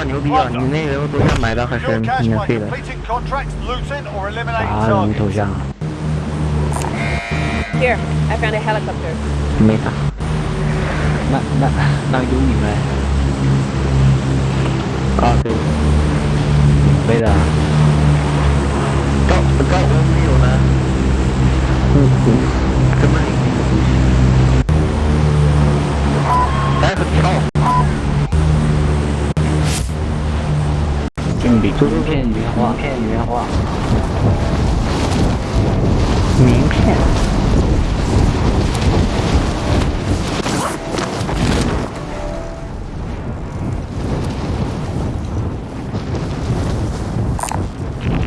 较牛逼啊！你那个头像买的还是 Secure cash 免 by 费的。 completing contracts, looting, or 啥 eliminating 人 targets. 头像？ Here, I found a helicopter. 没啥。那那那有你们啊，对，免费的啊，高高我没有呢。嗯嗯，怎么领？来个跳， 镜里名片原画，名片原画，名片。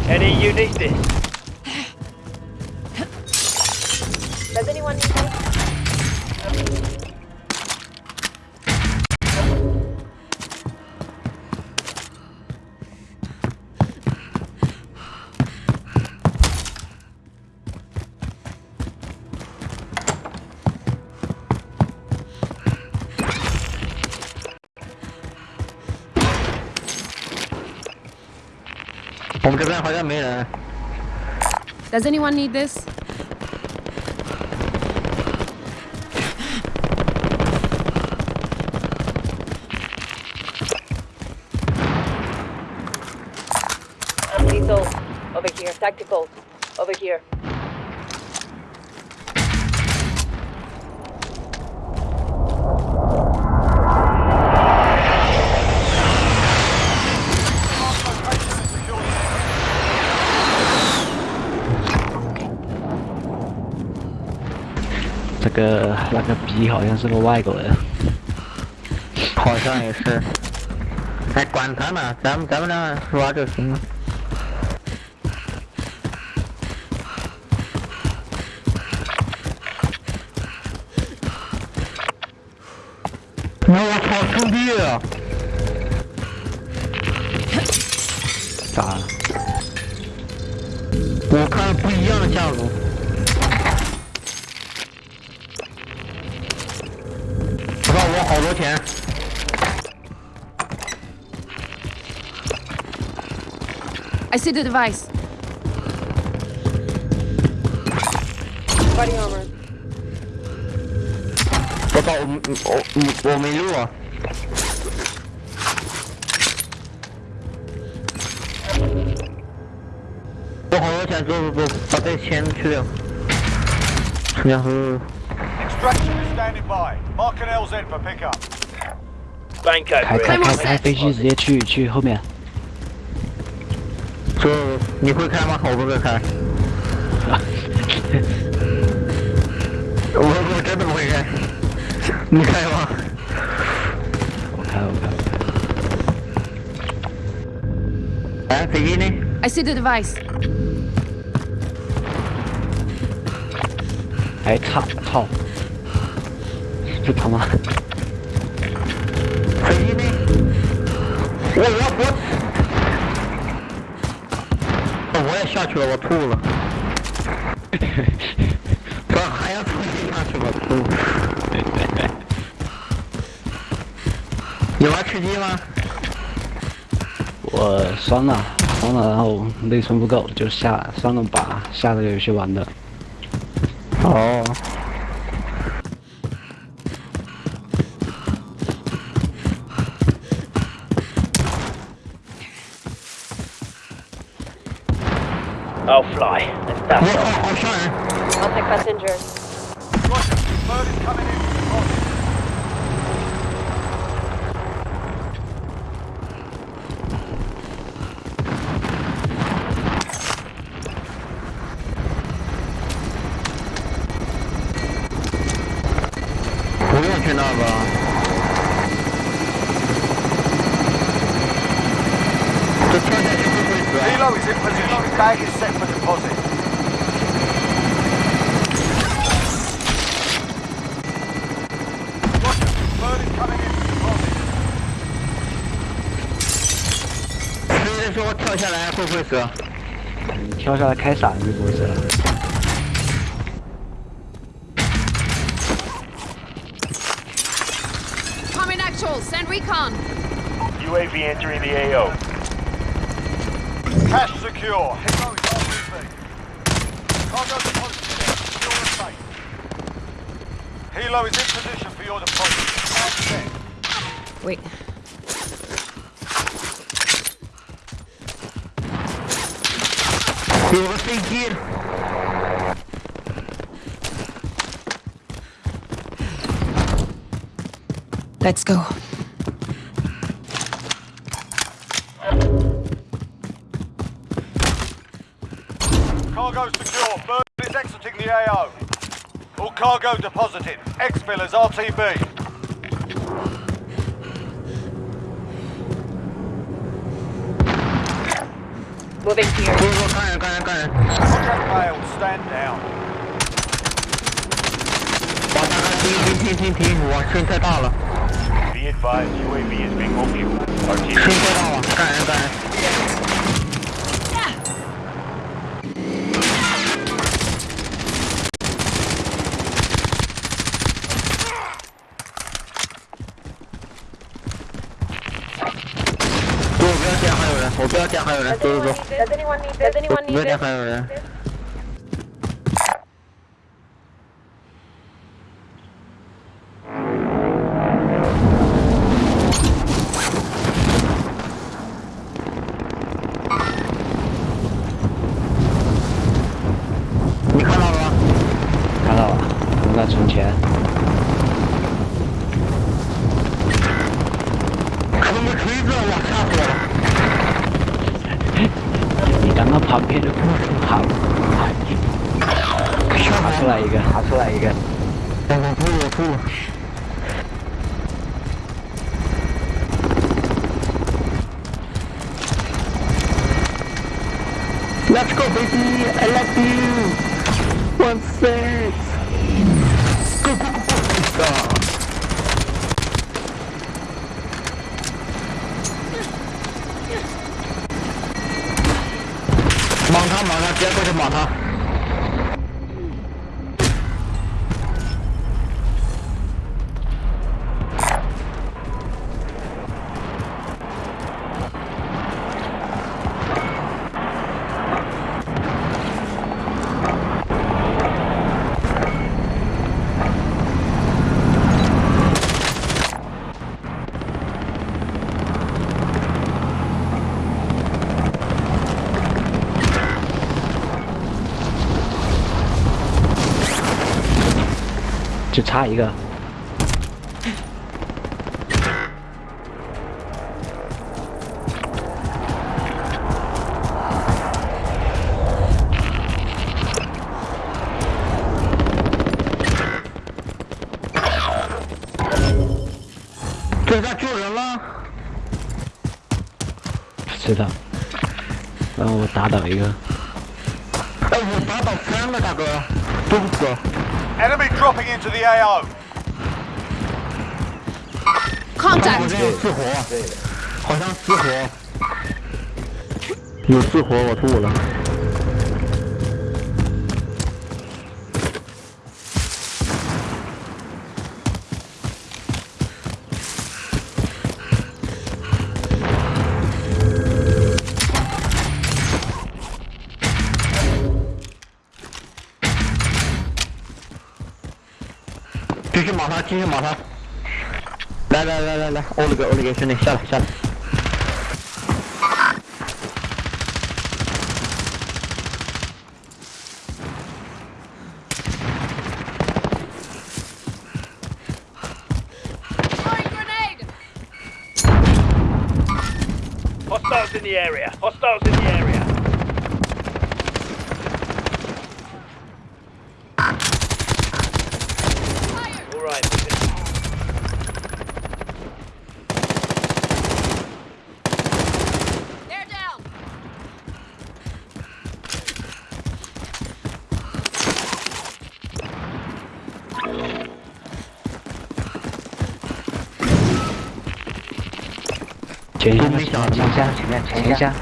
Any you need this? Does anyone need this? Lethal, over here. Tactical, over here. 这个那个逼好像是个外国人，好像也是。哎，管他呢，咱们咱们俩玩就行了。那我操，兄弟！咋了？我看不一样的下路。I see the device. Body armor. 我操，我我我没路啊！我好多钱，走走走，把这钱去掉。然后 Extraction is standing by. Mark an LZ for pickup. Banco 开开开开飞机直接去去后面，这你会开吗？我不会开。我我真的不会开。你开吗？我开我开我开，哎，飞机呢？I see the device. 哎操操，这他妈飞机呢？我我我，哦我也下去了，我吐了。我还要重新下去，我吐。有玩吃鸡吗？我删了删了，然后内存不够就下删了把下个游戏玩的。哦。I'll fly. Let's 我 dust 好 off. 好吓人。I'll take passengers. Roger. Bird is coming in. for deposit. 不用去那个。这跳下去会不会死啊？Helo is in position. Bag is set for deposit. Is coming in for deposit. 所以说我跳下来会不会死？你跳下来开伞就不是了。UAV entering the AO. Cash secure. Hippo is Cargo deposit is in position for your deployment. Wait. Yo voy a. Let's go. cargo deposited. Exfil is RTB. Moving 不 here. 是说干人干人干人， Contract failed. Stand down. 哇，大哥停停停停停，我声太大了， Be advised, UAV is bingo fuel. 声 RTB. 太大了，干人干人。 我不要见还有人，走走走，Does anyone need this? Does anyone 不要 need 见 this? Let's go, baby! I love you! One six! Go, go, go, go! 莽他，莽他，直接过去莽他！差一个。这下救人了！知道。然后我打倒一个，哎，我打倒三个大哥，对不死。Enemy dropping into the AO. 好 Contact. 像有四活，好像四活，有四活，我吐了。继续码他，继续码他。来来来来来，欧了个欧了个兄弟，下来下来。 Throwing grenade. Hostiles in the area. Hostiles in 前一下，都没想前一下，前面，前一下。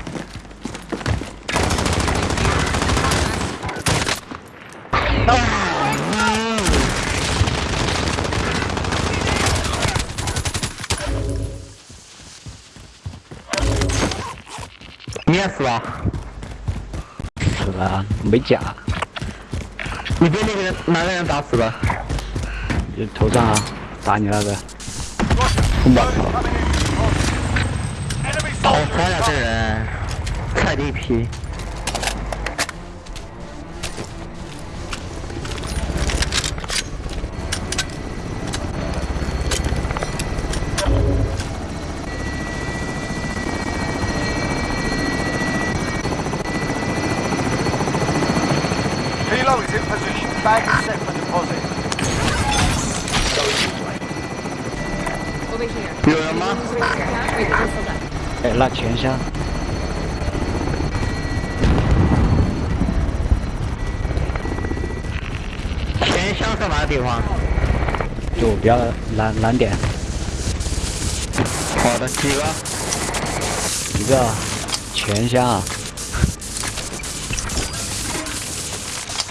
也是吧？是啊，没甲，你被那个人哪个人打死了？你头上啊，打你那个 in. Enemy 好烦呀这人菜的一钱箱是哪个地方？就比较难难点。好的，几个？一个钱箱。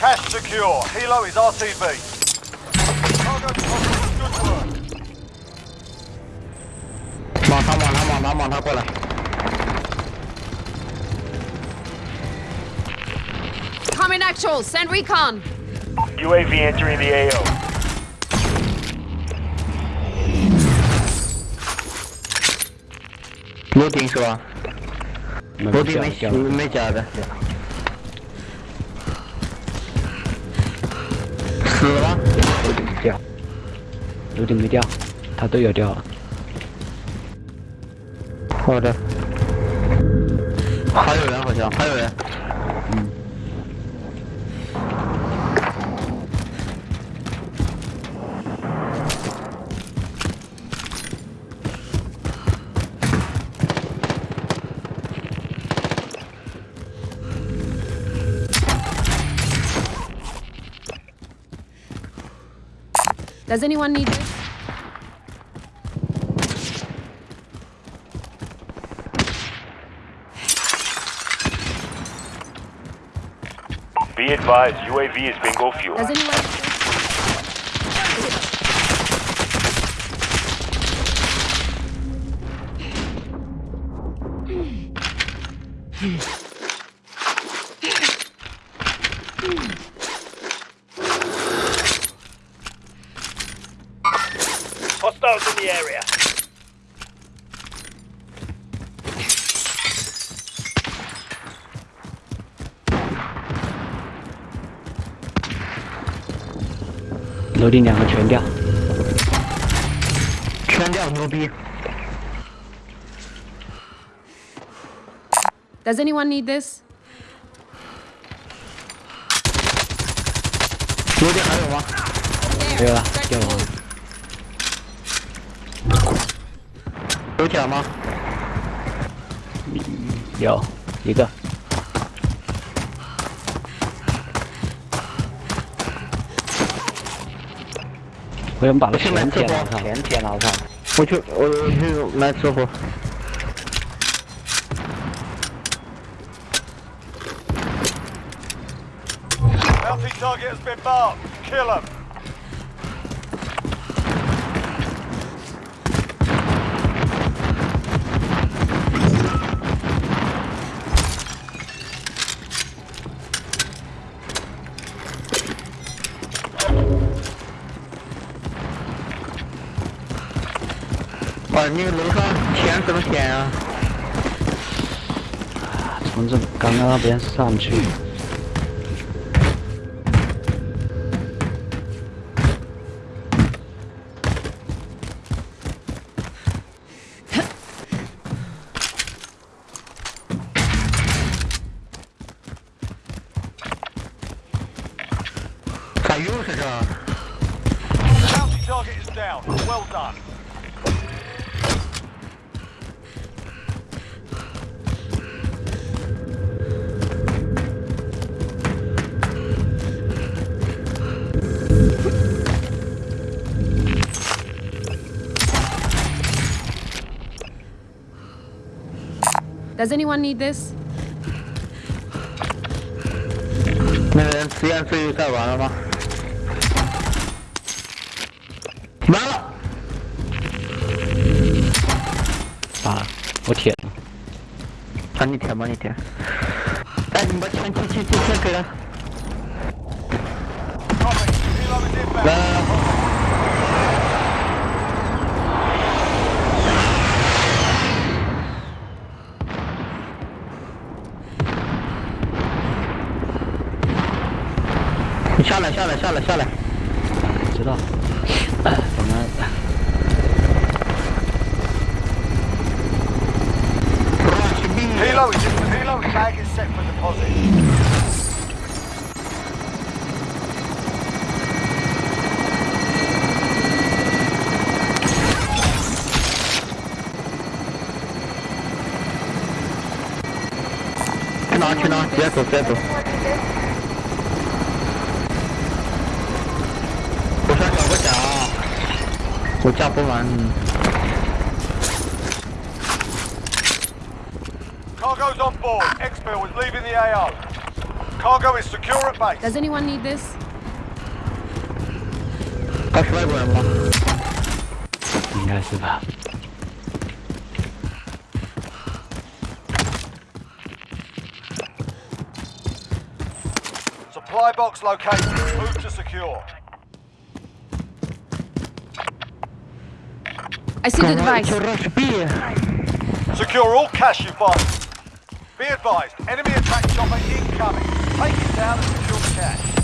Cash secure, hello, it's RCB。猛他猛他猛他猛他过来。Common actual. Send recon. UAV entering the AO. 楼顶是吧？没楼顶没没假的。死了吗？楼顶没掉，楼顶没掉，他队友掉了，好的。还有人好像，还有人。Does anyone need this? Be advised, UAV is bingo fuel. Hostiles in the area. 楼顶两个全掉，全掉牛逼！ Does anyone need this? 楼顶还有吗？没有了， Start 掉 to 了 有甲吗？有一个，我想把那去买钱捡了上，钱捡了上，我去，我我去买吃货。Bounty target has been marked. Kill him. 哇，那个楼上天这么天啊？从这刚刚那边上去，Does anyone need this? 那个人自言自语该完了吗？完了，啊，我铁了，帮你贴，帮你贴。哎，你把钱钱钱钱钱给了。Copy. Helo is inbound. 来来来。你下来，下来，下来，下来！知道。怎么？Rush B。Helo is in. Helo tag is set for deposit. China, China，直接走，直接走。Watch out for one. Cargo's on board. Expert was leaving the AO. Cargo is secure at base. Does anyone need this? Kaçmaya koyalım lan. Supply box located. Move to secure. I see the device. Secure all cash you find. Be advised, enemy attack chopper incoming. Take it down and secure the cash.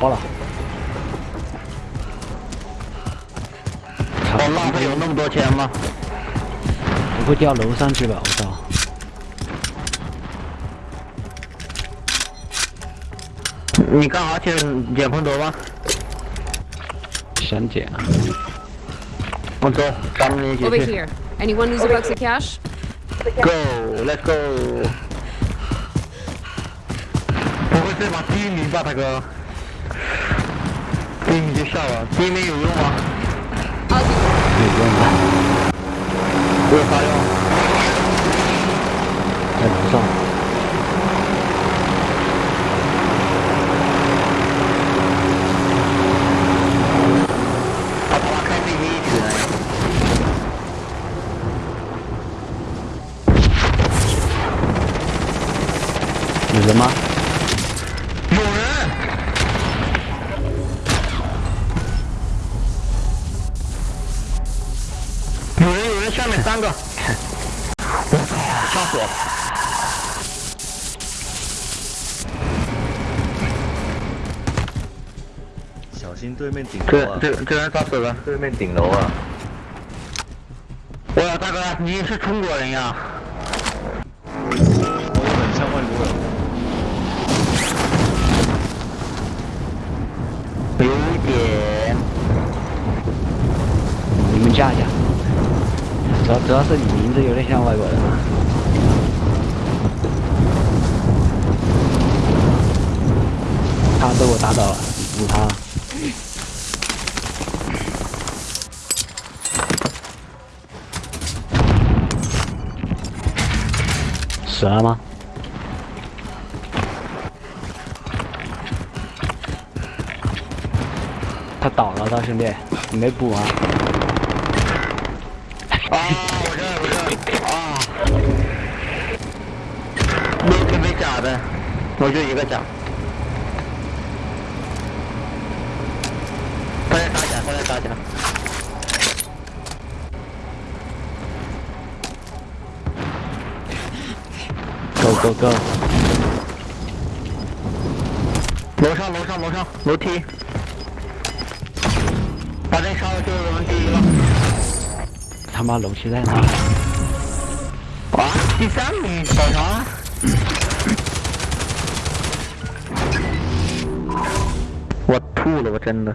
爆了，我浪费有那么多钱吗？不会掉楼上去吧？我操！你干啥去捡碰头吗？想捡啊！我走，咱们一起 Over 去。here. Anyone lose a box of cash? Go，Let's go。不会这把第一名吧，大哥？第一名就笑了，第一名有用吗有用吗？有啥用？在楼上。对面顶楼这啊！这这人咋死了？对面顶楼啊！哇大哥，你是中国人呀？我有很像外国人。有点。你们加一下。主要主要是你名字有点像外国人啊。他被我打倒了，补他。死了吗？他倒了，大兄弟，你没补啊？啊，我这我这啊，没准备假的，我就一个假。他在打假，他在打假。Go go go！楼上楼上楼上楼梯，把这杀了就是我们第一了。他妈楼梯在哪？啊，第三名搞啥？我吐了，我真的。